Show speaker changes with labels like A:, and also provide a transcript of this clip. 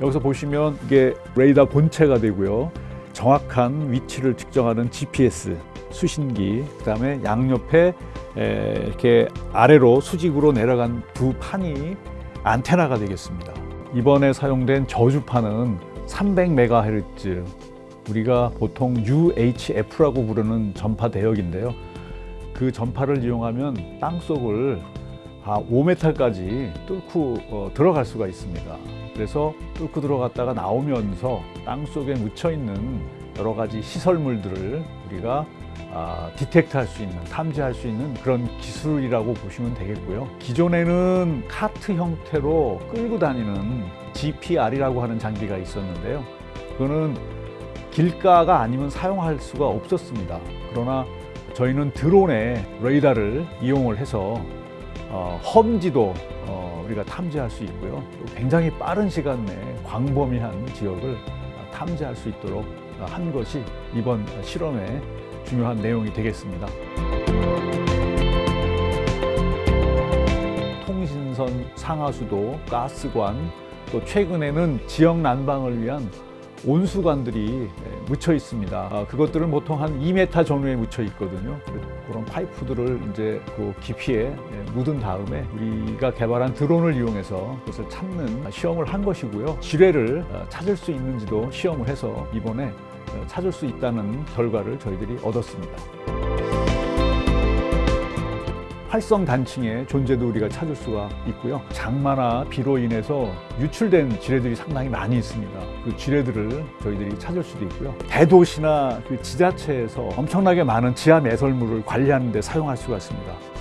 A: 여기서 보시면 이게 레이더 본체가 되고요. 정확한 위치를 측정하는 GPS 수신기, 그 다음에 양옆에 에, 이렇게 아래로 수직으로 내려간 두 판이 안테나가 되겠습니다. 이번에 사용된 저주판은 300MHz, 우리가 보통 UHF라고 부르는 전파 대역인데요. 그 전파를 이용하면 땅 속을 아, 5m까지 뚫고 어, 들어갈 수가 있습니다. 그래서 뚫고 들어갔다가 나오면서 땅 속에 묻혀 있는 여러 가지 시설물들을 우리가 아, 디텍트 할 수 있는, 탐지할 수 있는 그런 기술이라고 보시면 되겠고요. 기존에는 카트 형태로 끌고 다니는 GPR이라고 하는 장비가 있었는데요. 그거는 길가가 아니면 사용할 수가 없었습니다. 그러나 저희는 드론의 레이더를 이용을 해서 어, 험지도 어, 우리가 탐지할 수 있고요. 또 굉장히 빠른 시간 내에 광범위한 지역을 탐지할 수 있도록 한 것이 이번 실험의 중요한 내용이 되겠습니다. 통신선 상하수도, 가스관, 또 최근에는 지역 난방을 위한 온수관들이 묻혀 있습니다. 아, 그것들은 보통 한 2m 전후에 묻혀 있거든요. 그런 파이프들을 이제 그 깊이에 묻은 다음에 우리가 개발한 드론을 이용해서 그것을 찾는 시험을 한 것이고요. 지뢰를 찾을 수 있는지도 시험을 해서 이번에 찾을 수 있다는 결과를 저희들이 얻었습니다. 활성 단층의 존재도 우리가 찾을 수가 있고요. 장마나 비로 인해서 유출된 지뢰들이 상당히 많이 있습니다. 그 지뢰들을 저희들이 찾을 수도 있고요. 대도시나 그 지자체에서 엄청나게 많은 지하 매설물을 관리하는 데 사용할 수가 있습니다.